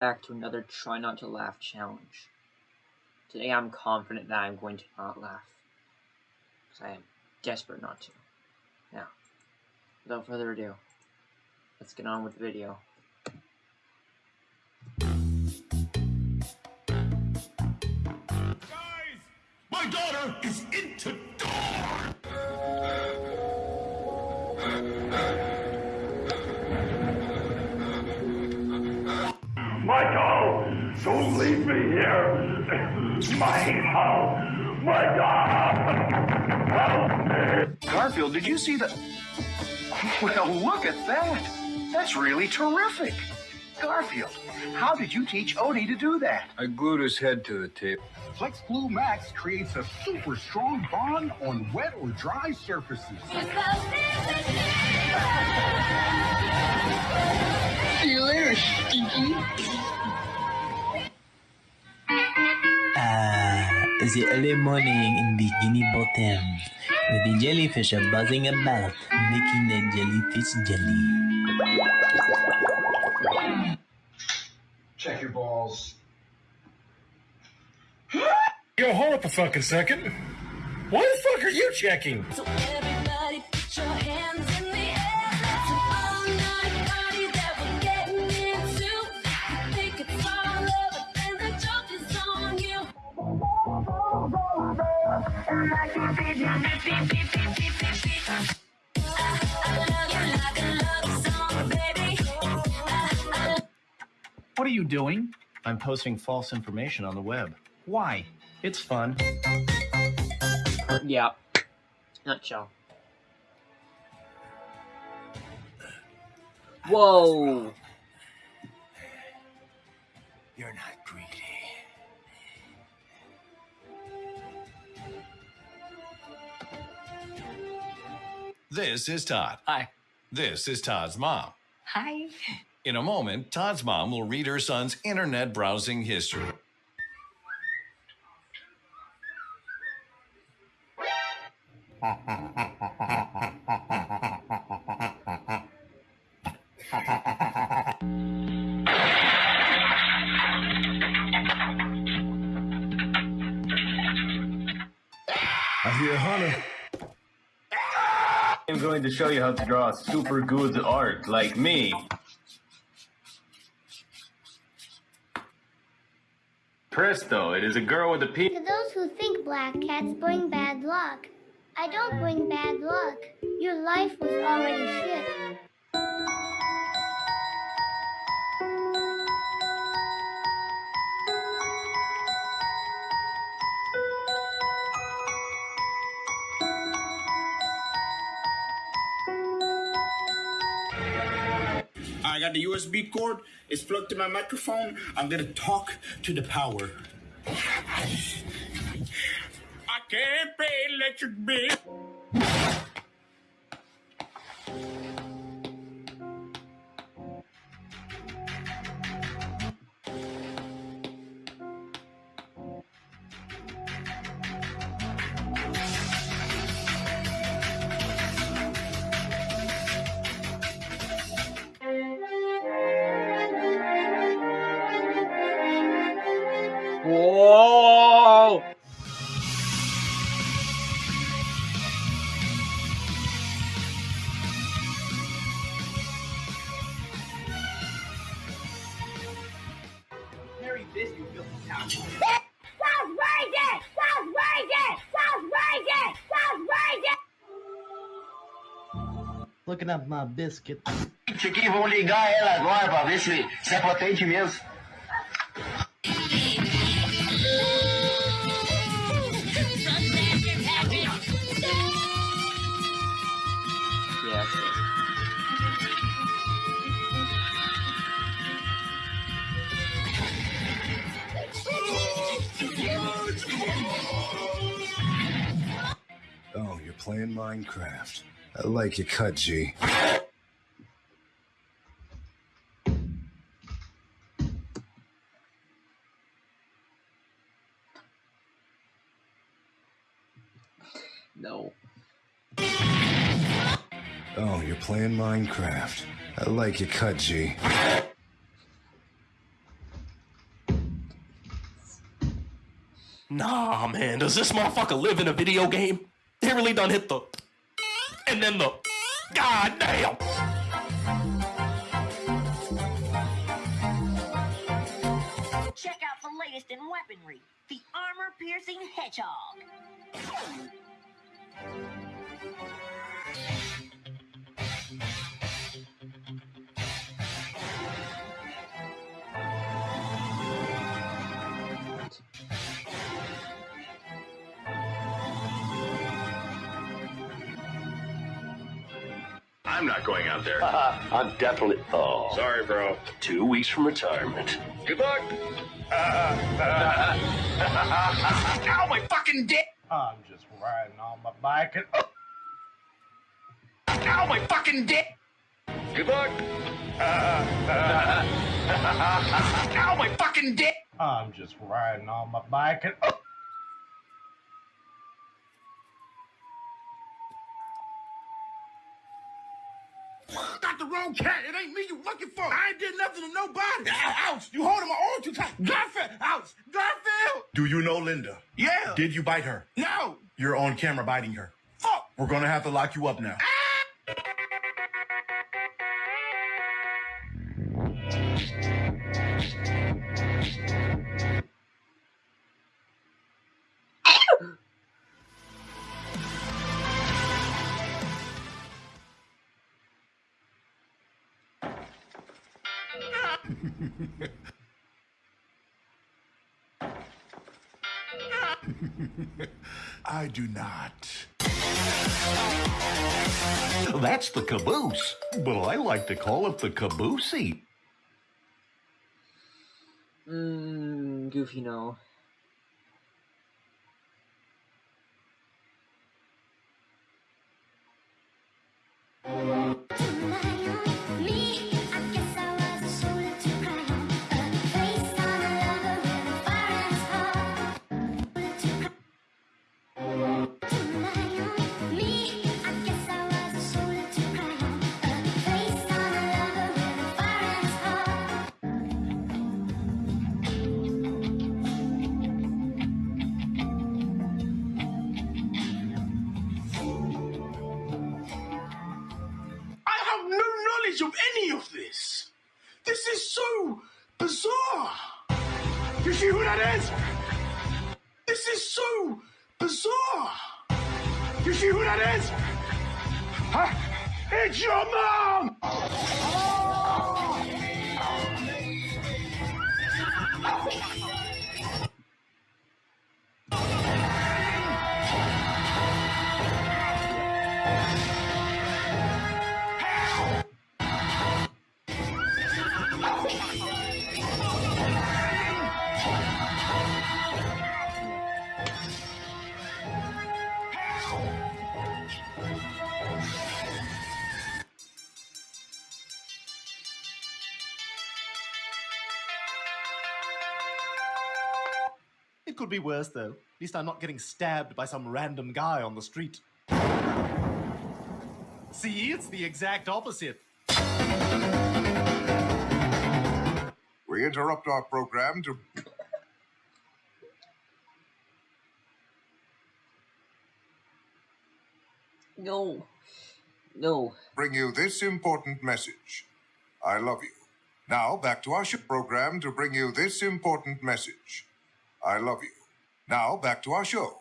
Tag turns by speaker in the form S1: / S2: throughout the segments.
S1: back to another try not to laugh challenge. Today I'm confident that I'm going to not laugh. Because I am desperate not to. Now, without further ado, let's get on with the video.
S2: Guys, my daughter is into door. Me here. Michael, Michael, help me.
S3: Garfield, did you see the. Well, look at that. That's really terrific. Garfield, how did you teach Odie to do that?
S4: I glued his head to the tape.
S5: Flex Glue Max creates a super strong bond on wet or dry surfaces.
S6: See you later, Stinky.
S7: Ah, the early morning in the Bikini Bottom, with the jellyfish are buzzing about, making the jellyfish jelly.
S5: Check your balls.
S2: Yo, hold up a fucking second. Why the fuck are you checking?
S8: So you
S9: doing? I'm posting false information on the web. Why? It's fun.
S1: Yeah. Nutshell. Whoa!
S4: You're not greedy.
S10: This is Todd.
S6: Hi.
S10: This is Todd's mom.
S6: Hi.
S10: In a moment, Todd's mom will read her son's internet browsing history.
S4: I hear Hunter. I'm going to show you how to draw super good art like me. Presto, it is a girl with a P.
S11: To those who think black cats bring bad luck, I don't bring bad luck. Your life was already shit.
S5: The USB cord. It's plugged to my microphone. I'm gonna talk to the power. I can't pay electric bill.
S7: Looking at my biscuit.
S3: Isso aqui, vamos ligar ela agora pra ver se, se é potente mesmo.
S4: Oh, you're playing Minecraft. I like your cut, G.
S1: No.
S4: Oh, you're playing Minecraft. I like your cut, G.
S12: Nah, man, does this motherfucker live in a video game? They really done hit the... And then the. God damn!
S13: Check out the latest in weaponry the armor piercing hedgehog.
S14: I'm not going out there.
S15: I'm definitely. Oh.
S14: Sorry, bro.
S15: Two weeks from retirement.
S14: Good luck. Ow, my fucking dick!
S16: I'm just riding on my bike and. Oh.
S14: Ow, my fucking dick! Good luck. Ow, my fucking dick!
S16: I'm just riding on my bike and. Oh.
S2: Got the wrong cat. It ain't me you looking for. I ain't did nothing to nobody. Ouch. You holding my arm too tight. Garfield. Ouch. Garfield.
S17: Do you know Linda?
S2: Yeah.
S17: Did you bite her?
S2: No.
S17: You're on camera biting her.
S2: Fuck.
S17: We're gonna have to lock you up now. Ah.
S18: I do not.
S1: That's the caboose, but I like to call it the caboosey.
S19: Mmm, Goofy, no.
S2: You see who that is? Huh? It's your mom!
S9: It could be worse, though. At least I'm not getting stabbed by some random guy on the street. See, it's the exact opposite.
S18: We interrupt our program to
S19: No. No.
S18: bring you this important message. I love you. Now, back to our ship program to bring you this important message. I love you. Now, back to our show.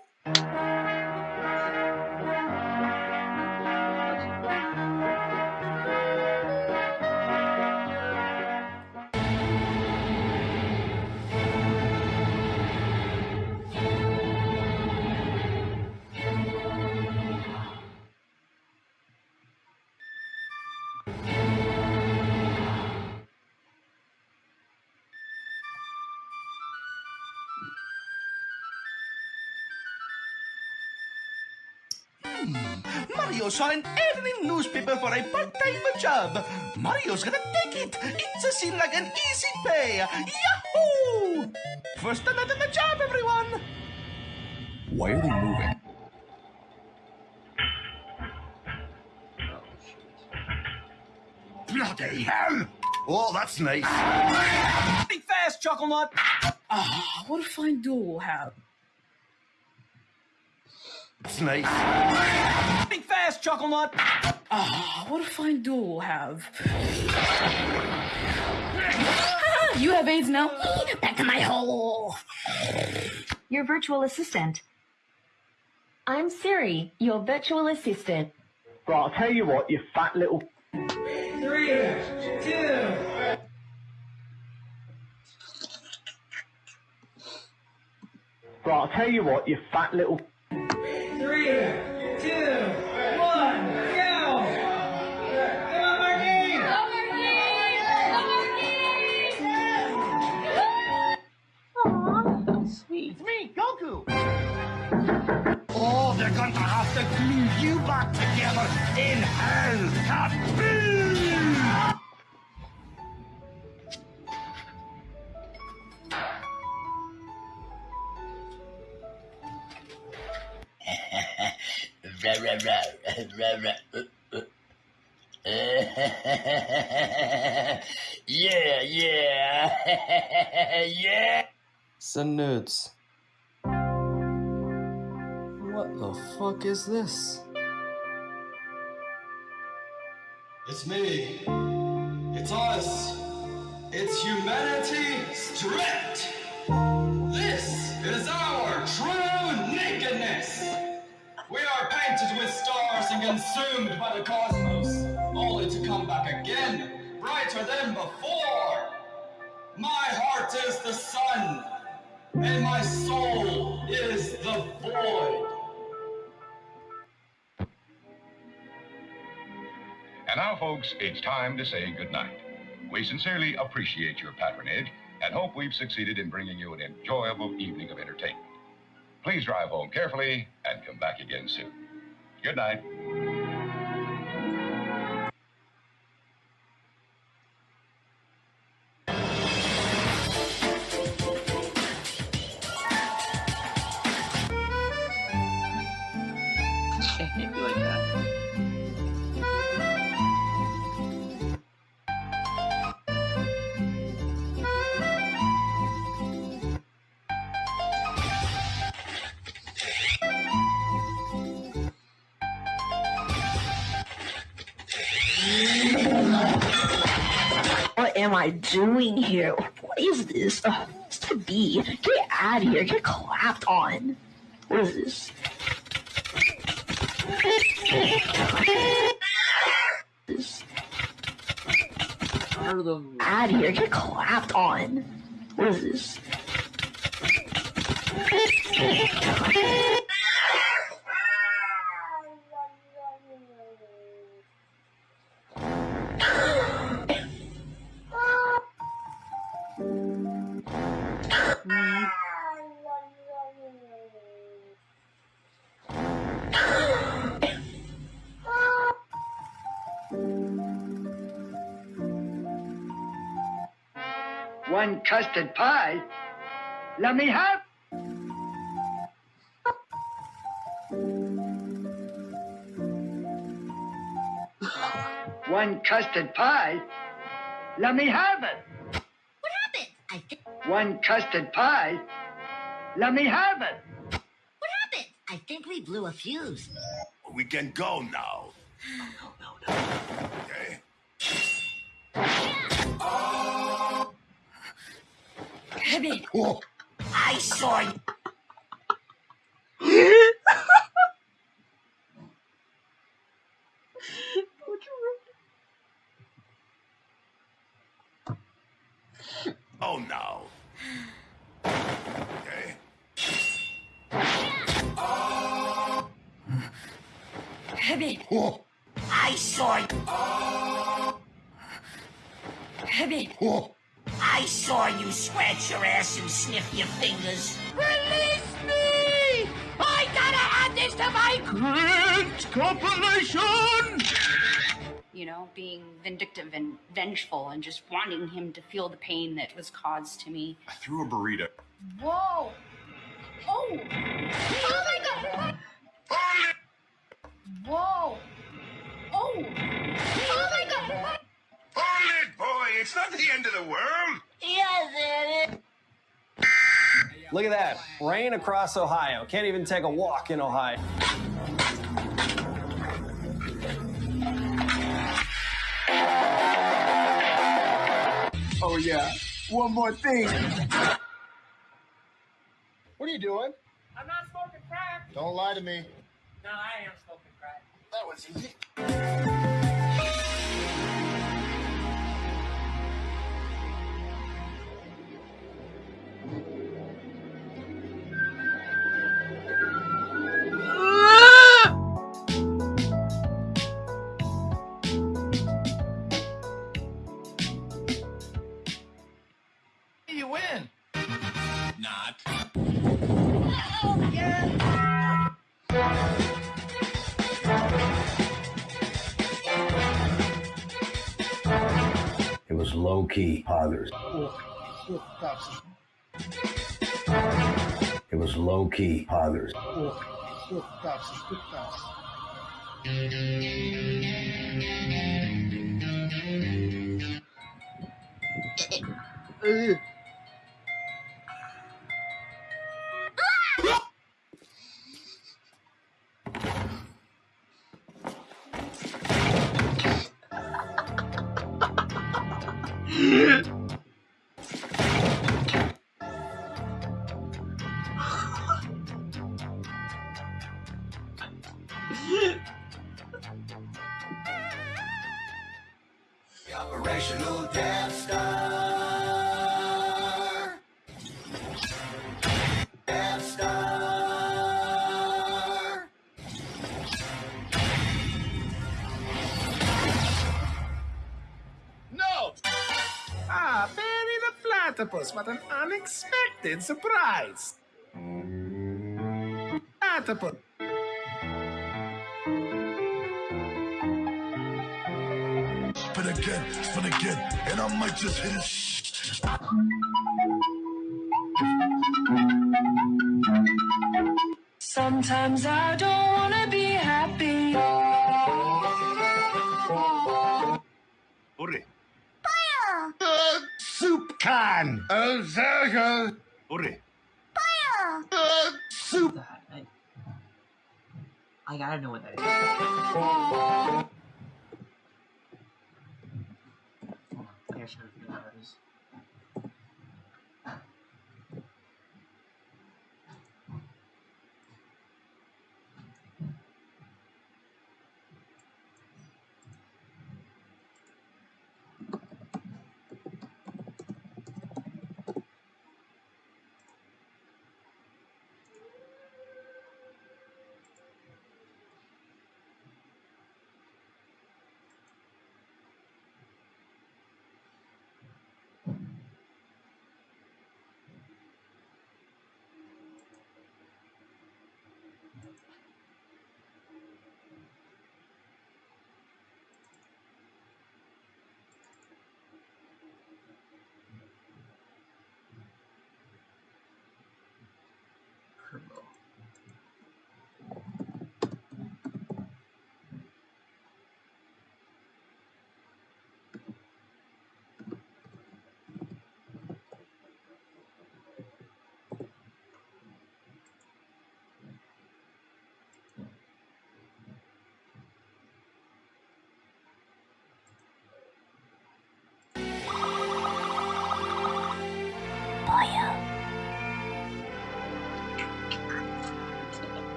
S12: Mario saw an ad in newspaper for a part-time job. Mario's gonna take it. It's a seem like an easy pay. Yahoo! First time out on the job, everyone.
S1: Why are they moving?
S2: Bloody hell!
S17: Oh, that's nice.
S20: Think fast, Chuckle Nut. Ah, what a fine duel we'll have.
S17: It's nice.
S12: Think fast, Chuckle Nut.
S21: Ah, what a fine duel we'll have. You have AIDS now. Back to my hole.
S22: Your virtual assistant. I'm Siri, your virtual assistant.
S23: Right, I'll tell you what, you fat little.
S12: Three, two.
S23: Right, I'll tell you what, you fat little.
S12: Three, to glue you back together in hell! Kaboom!
S7: Yeah, yeah, yeah.
S24: Send nudes. Fuck is this?
S25: It's me. It's us. It's humanity stripped. This is our true nakedness. We are painted with stars and consumed by the cosmos, only to come back again, brighter than before. My heart is the sun, and my soul is the void.
S26: And now, folks, it's time to say goodnight. We sincerely appreciate your patronage and hope we've succeeded in bringing you an enjoyable evening of entertainment. Please drive home carefully and come back again soon. Good night.
S21: Doing here? What is this? Uh, it's to be. Get out of here. Get clapped on. What is this? This- Out of here. Get clapped on. What is this?
S27: One custard pie? Let me have. One custard pie? Let me have it.
S13: What happened? I think.
S27: One custard pie? Let me have it.
S13: What happened? I think we blew a fuse.
S17: We can go now.
S21: Kevin.
S13: I saw you.
S17: Oh no. Okay.
S21: Kevin.
S13: I saw you.
S21: Kevin.
S13: I saw you scratch your ass and sniff your fingers.
S12: Release me! I gotta add this to my great compilation!
S28: you know, being vindictive and vengeful and just wanting him to feel the pain that was caused to me.
S17: I threw a burrito.
S21: Whoa. Oh. Oh my god. Whoa. Oh. Oh my god.
S29: Hold it, boy. It's not the end of the world.
S13: Yes, it is.
S30: Look at that. Rain across Ohio. Can't even take a walk in Ohio.
S2: Oh, yeah. One more thing.
S31: What are you doing?
S32: I'm not smoking crack.
S31: Don't lie to me.
S32: No, I am smoking crack.
S31: That was easy.
S33: Not.
S34: It was low key, fathers. It was low key, fathers.
S35: Unexpected surprise! Platypus.
S2: Spin again, spin again, and I might just hit it.
S8: Sometimes I don't
S1: I don't know what that is.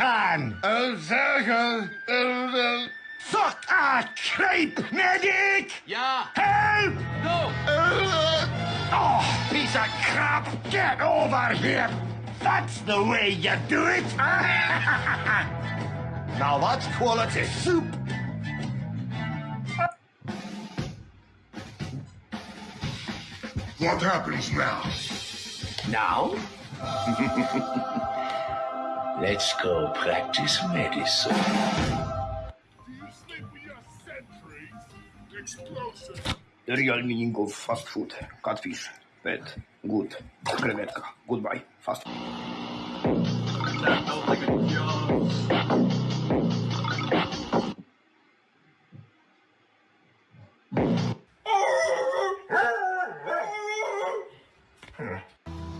S2: Soup can. Oh, Zergo. Uh, fuck a creep, medic.
S35: Yeah.
S2: Help!
S35: No!
S2: Oh, piece of crap! Get over here! That's the way you do it! now that's quality soup!
S36: What happens now?
S34: Now? Let's go practice medicine.
S37: The real meaning of fast food. Catfish. Pet. Good. Krevetka. Goodbye. Fast. That.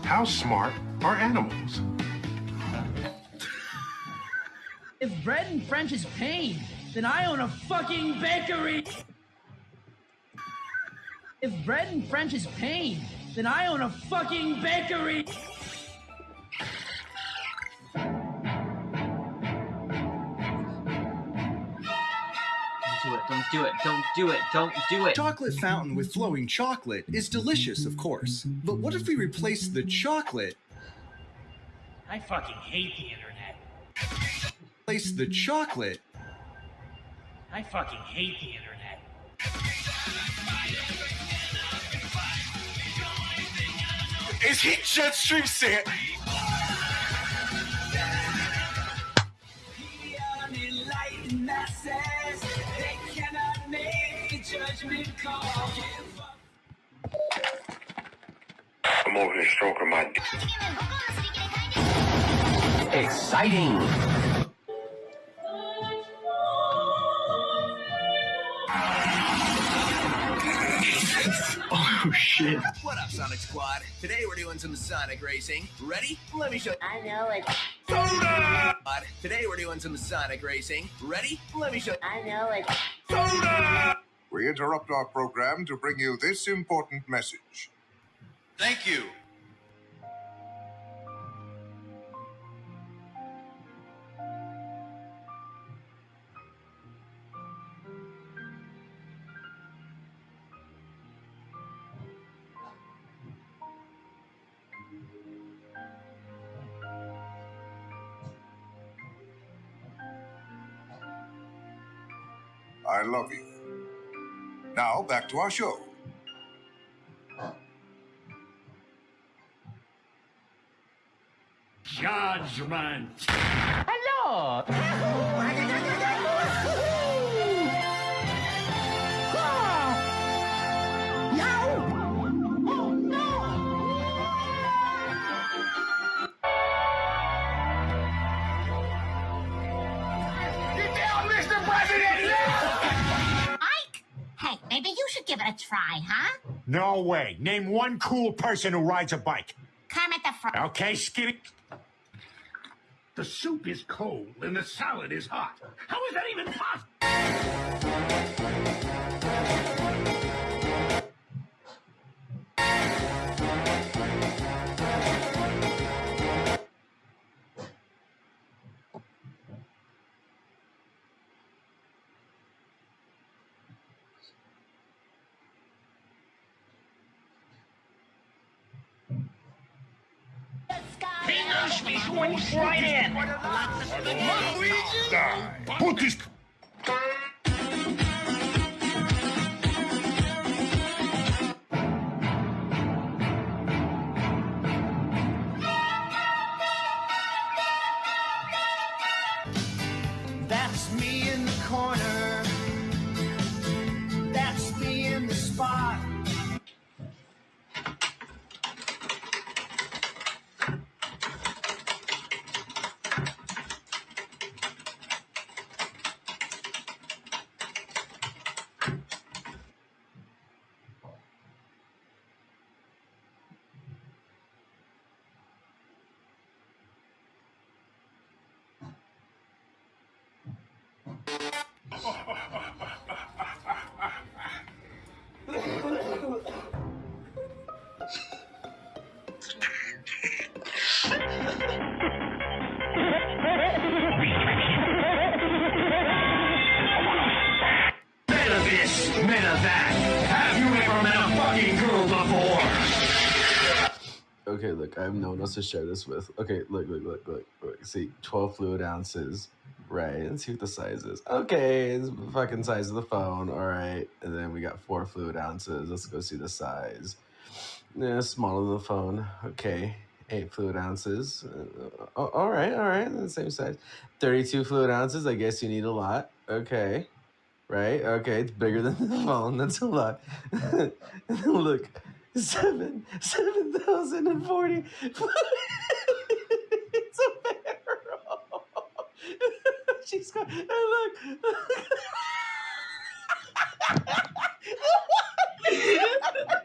S17: How smart are animals?
S38: If bread and French is pain, then I own a fucking bakery. If bread and French is pain, then I own a fucking bakery.
S1: do it, don't do it, don't do it, don't do it.
S34: Chocolate fountain with flowing chocolate is delicious, of course. But what if we replace the chocolate?
S39: I fucking hate the internet.
S34: Replace the chocolate
S39: I fucking hate the internet.
S5: Is he Jetstream saying?
S29: I'm over here stroking my dick.
S37: Exciting.
S12: Oh shit.
S35: What up, Sonic Squad? Today we're doing some Sonic racing. Ready? Let me show
S13: I know it.
S35: Soda! Today we're doing some Sonic racing. Ready? Let me show
S13: I know it. Soda!
S18: We interrupt our program to bring you this important message.
S5: Thank you.
S18: Back to our show.
S5: Judgment.
S38: Hello.
S40: No way. Name one cool person who rides a bike.
S13: Kermit the Frog.
S40: Okay, Skinny.
S29: The soup is cold and the salad is hot. How is that even possible?
S5: Fingers me swings right
S24: I have share this with. Okay, look, look, look, look, look. See, 12 fluid ounces. Right, let's see what the size is. Okay, it's the fucking size of the phone. All right, and then we got four fluid ounces. Let's go see the size. Yeah, smaller than the phone. Okay, eight fluid ounces. Uh, all right, all right, the same size. 32 fluid ounces. I guess you need a lot. Okay, right? Okay, it's bigger than the phone. That's a lot. Look, seven, seven thousand and forty. it's a barrel. She's got. And look.
S1: I'm,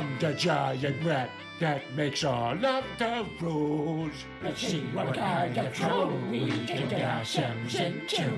S1: I'm
S29: the giant rat that makes all of the rules. Let's see what kind of trouble we can get ourselves into.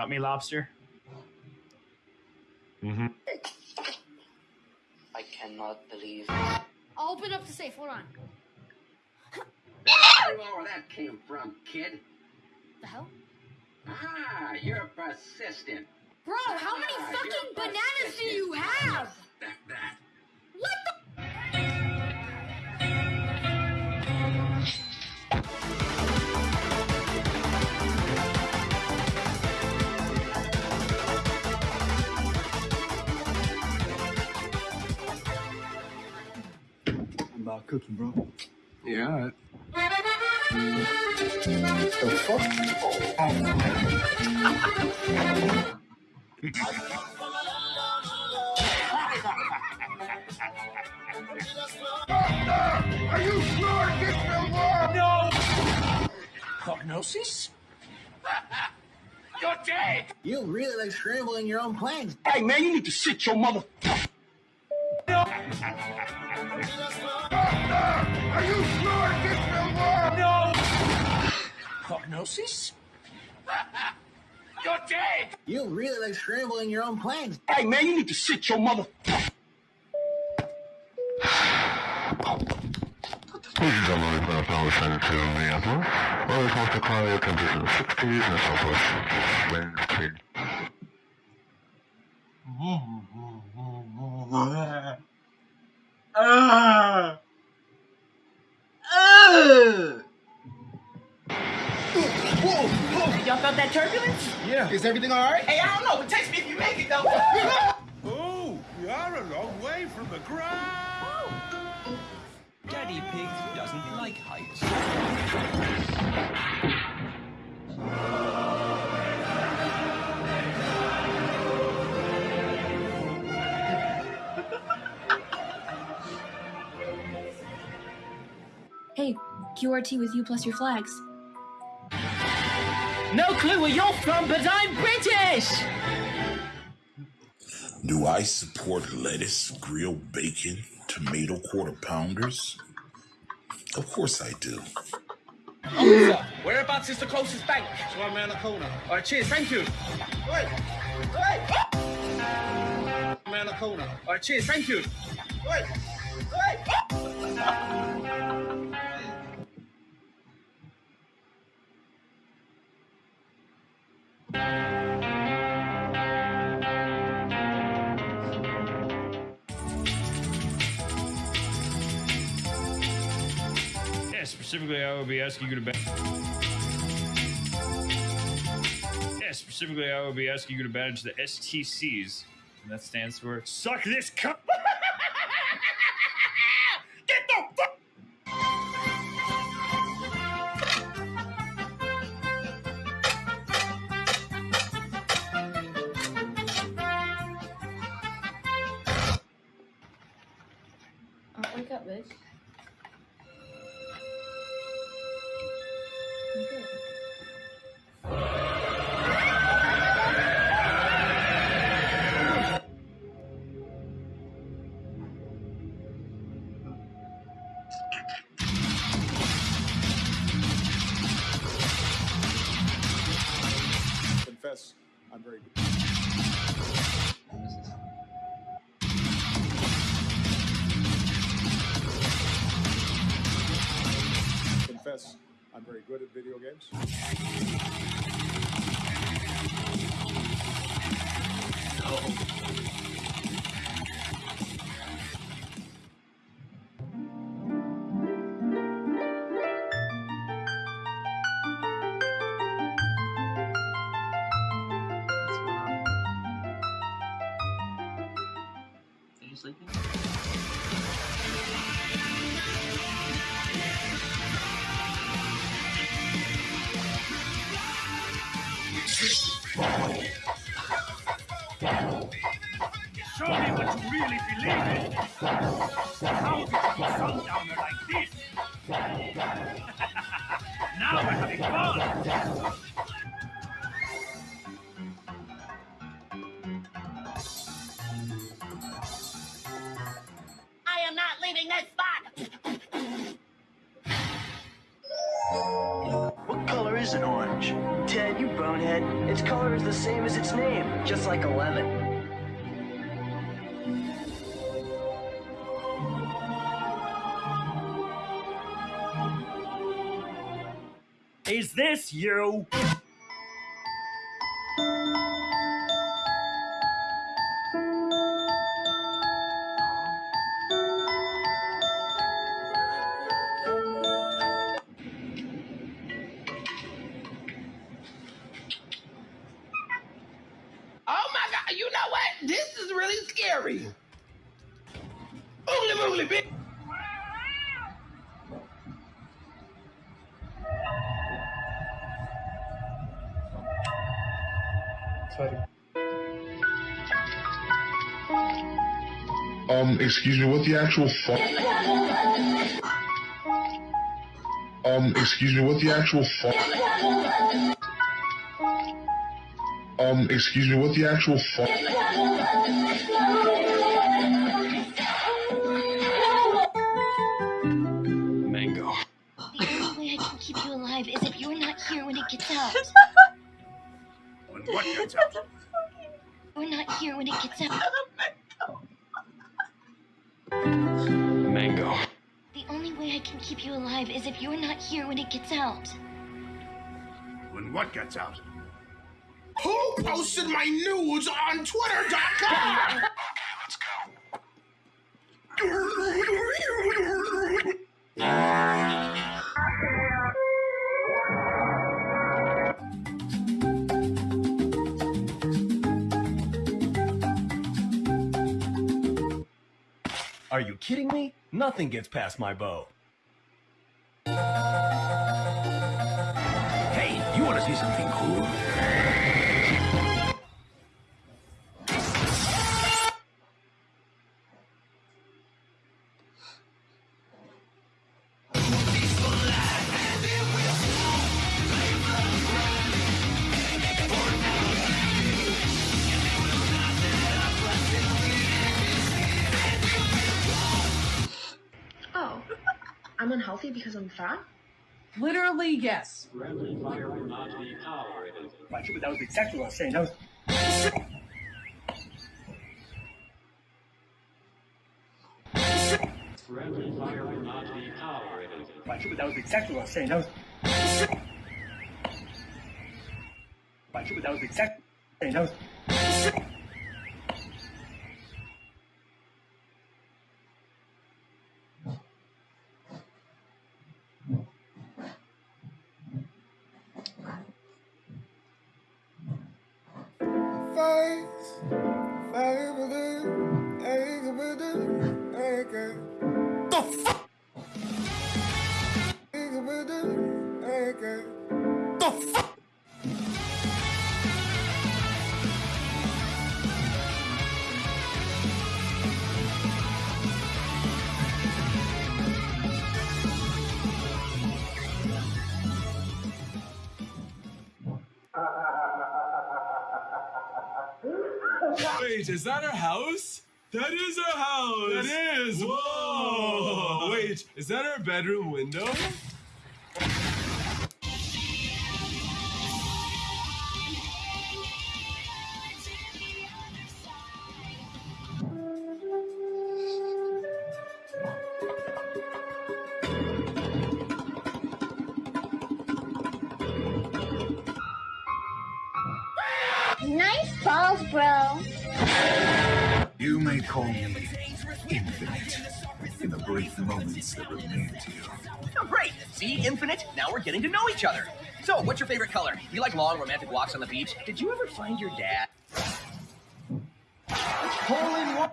S41: Got me, lobster? Mm-hmm.
S42: I cannot believe
S38: I'll open up the safe. Hold on.
S43: Where do you know all that came from, kid?
S38: The hell?
S43: Ah, you're persistent.
S38: Bro, how many
S43: Ah,
S38: fucking
S43: you're
S38: bananas do you have?
S43: Respect that.
S44: About cooking, bro.
S45: Yeah.
S44: The fuck?
S5: Are you sure this will work? No!
S46: Prognosis?
S5: You're dead!
S46: You really like scrambling your own planes.
S5: Hey, man, you need to sit your mother. No! Are you sure this will work? No!
S46: Prognosis?
S5: You're dead!
S46: You really like scrambling your own planes.
S5: Hey, man, you need to sit your mother.
S47: Ladies and gentlemen, we've been now descending to Minneapolis. Well, it's mostly cloudy, temperatures in the 60s and the southwest winds between
S1: Ah! Ah!
S46: Whoa! Whoa! Y'all felt that turbulence?
S29: Yeah.
S46: Is everything all right? Hey, I don't know. But text me if you make it, though.
S29: Oh, you are a long way from the ground.
S10: Daddy Pig doesn't like heights.
S48: Hey, QRT with you plus your flags.
S49: No clue where you're from, but I'm British!
S2: Do I support lettuce, grilled bacon, tomato quarter pounders? Of course I do.
S46: Officer, whereabouts is the closest bank? It's one around the corner. All right, cheers. Thank you. Wait. Wait. Around the corner. All right, cheers. Thank you. Wait. Wait.
S50: specifically, I would be asking you to. Yeah,
S29: Yeah, specifically, I will be asking you to manage the STCs. And that stands for Suck This Cup.
S1: good at video games.
S51: An orange? Ted, you bonehead. Its color is the same as its name, just like a lemon.
S38: Is this you?
S52: Excuse me, what the actual fuck? Um, excuse me, what the actual fuck? Um, excuse me, what the actual fuck?
S53: What gets out?
S5: Who posted my nudes on Twitter.com?
S54: Are you kidding me? Nothing gets past my bow.
S5: Something cool?
S55: Oh, I'm unhealthy because I'm fat?
S20: Literally, yes.
S38: That was exactly what I was saying. That was that was exactly what I was saying. That was that was exactly saying. That was
S56: is that our bedroom window?
S46: See, now we're getting to know each other. So, what's your favorite color? Do You like long romantic walks on the beach? Did you ever find your dad? Hole in one.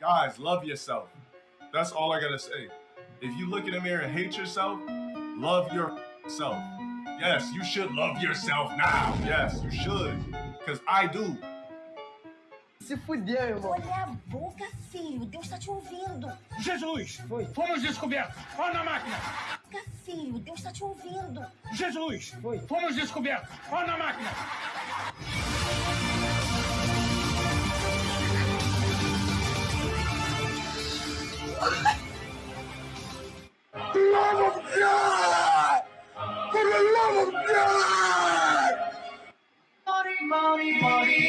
S56: Guys, love yourself. That's all I gotta say. If you look in the mirror and hate yourself, love yourself. Yes, you should love yourself now. Yes, you should. Because I do.
S46: Se fudeu, irmão.
S57: Olha a boca, filho. Deus tá te ouvindo.
S58: Jesus! Fomos descobertos! Olha na máquina!
S57: Boca, filho. Deus tá te ouvindo.
S58: Jesus! Fomos descobertos! Olha na máquina!
S59: love of God! For the love of God!
S60: Money, money, money,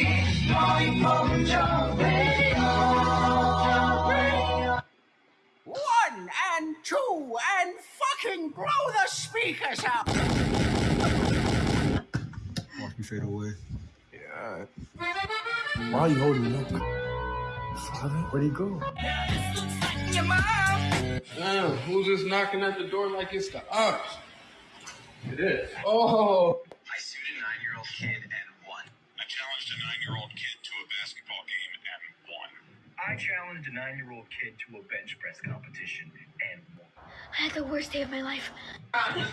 S60: money from John
S61: One and two and fucking blow the speakers up!
S29: Watch me fade away.
S56: Yeah.
S29: Why are you holding me up? Father, where'd he go?
S61: Your mom!
S29: Damn, who's just knocking at the door like it's the ours?
S56: It is.
S29: Oh.
S62: I sued a nine-year-old kid and won. I challenged a nine-year-old kid to a basketball game and won.
S63: I challenged a nine-year-old kid to a bench press competition and won.
S19: I had the worst day of my life.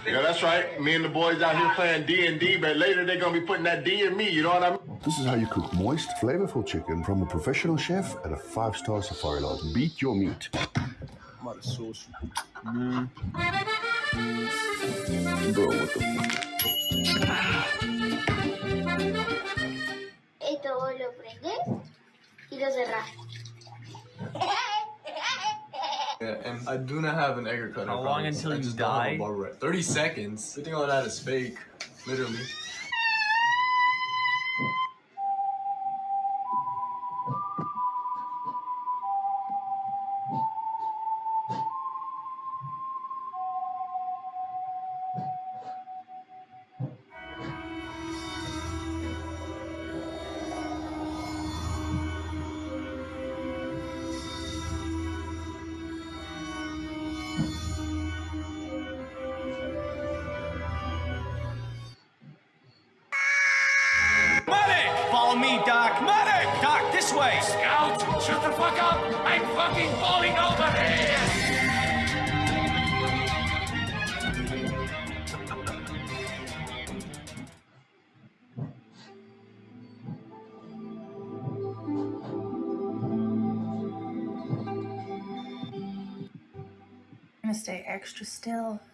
S64: Yeah, that's right. Me and the boys out here playing D and D, but later they're gonna be putting that D in me. You know what I mean?
S65: This is how you cook moist, flavorful chicken from a professional chef at a five-star safari lodge. Beat your meat.
S29: I'm out of sauce. Mm.
S65: Bro, what the
S66: Esto vos lo prendés y lo cerrás.
S29: Yeah, and I do not have an egg cutter.
S64: How long until
S29: I
S64: you
S29: just don't have a
S64: die?
S29: barber 30 seconds. Good thing all that is fake. Literally.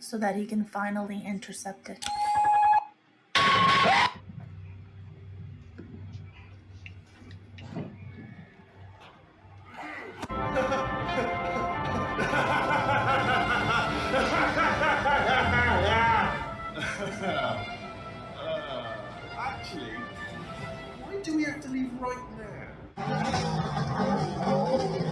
S67: So that he can finally intercept it.
S56: actually, why do we have to leave right now?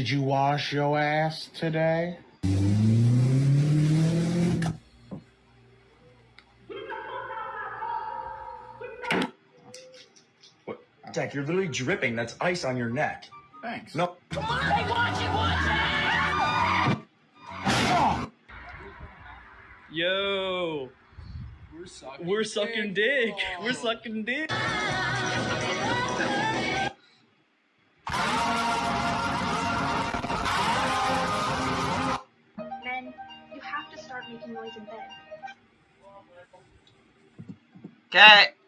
S68: Did you wash your ass today? What?
S69: Jack, you're literally dripping. That's ice on your neck.
S70: Thanks.
S69: No.
S71: Come on, hey, watch it, watch it!
S29: Yo.
S25: We're sucking.
S29: We're sucking dick. We're sucking dick.
S72: Noise in bed.
S1: Okay.